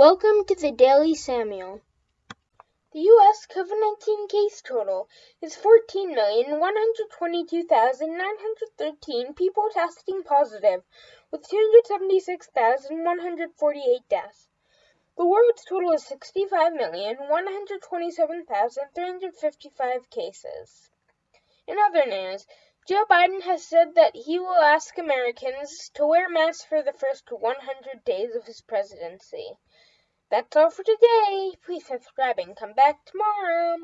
Welcome to the Daily Samuel. The U.S. COVID 19 case total is 14,122,913 people testing positive, with 276,148 deaths. The world's total is 65,127,355 cases. In other news, Joe Biden has said that he will ask Americans to wear masks for the first 100 days of his presidency. That's all for today. Please subscribe and come back tomorrow.